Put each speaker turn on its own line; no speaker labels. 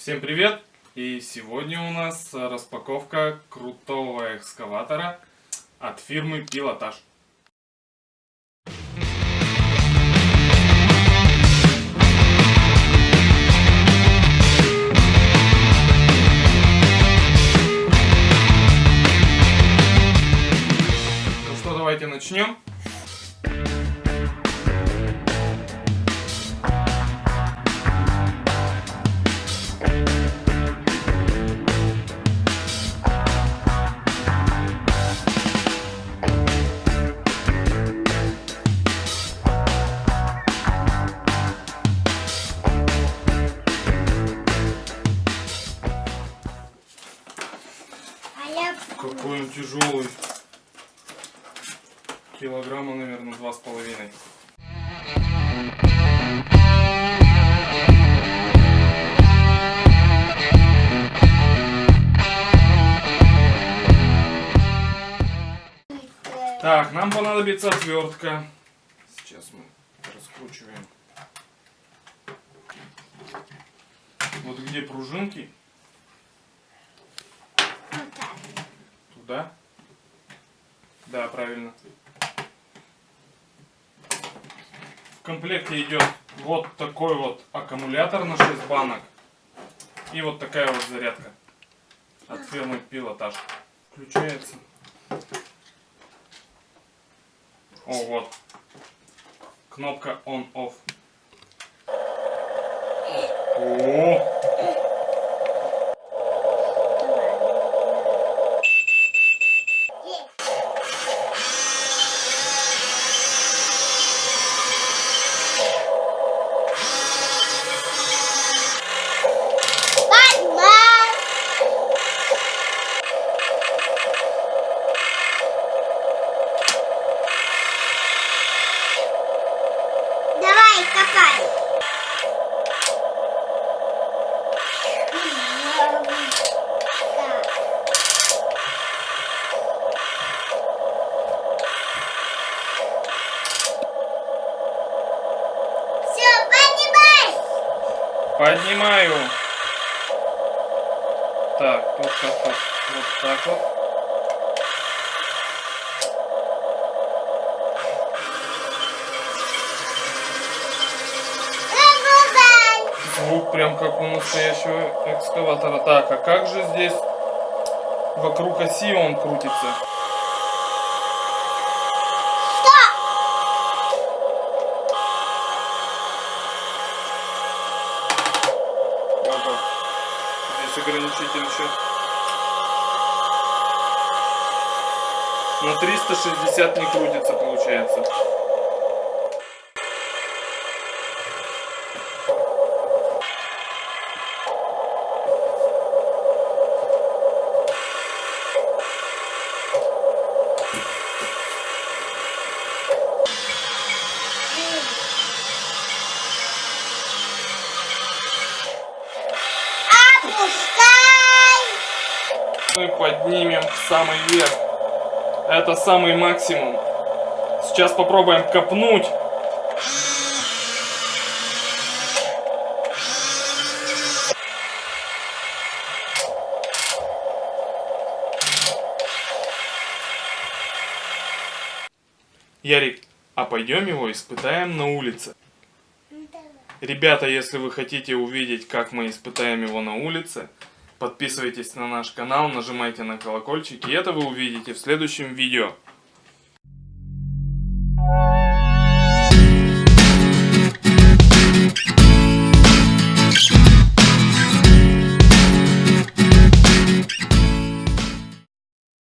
Всем привет! И сегодня у нас распаковка крутого экскаватора от фирмы Пилотаж. Ну что, давайте начнем. Какой он тяжелый. Килограмма, наверное, два с половиной. Так, нам понадобится отвертка. Сейчас мы раскручиваем. Вот где пружинки,
вот так.
Туда. Да, правильно. В комплекте идет вот такой вот аккумулятор на 6 банок. И вот такая вот зарядка от фирмы Пилотаж. Включается. О, вот. Кнопка on-off. О,
Давай, копай. Все,
поднимаю. Так, тут как-то вот так вот. Звук прям как у настоящего экскаватора. Так, а как же здесь вокруг оси он крутится? Здесь ограничитель еще. На 360 не крутится, получается. Мы поднимем в самый верх. Это самый максимум. Сейчас попробуем копнуть. Ярик, а пойдем его испытаем на улице? Ребята, если вы хотите увидеть, как мы испытаем его на улице, подписывайтесь на наш канал, нажимайте на колокольчик, и это вы увидите в следующем видео.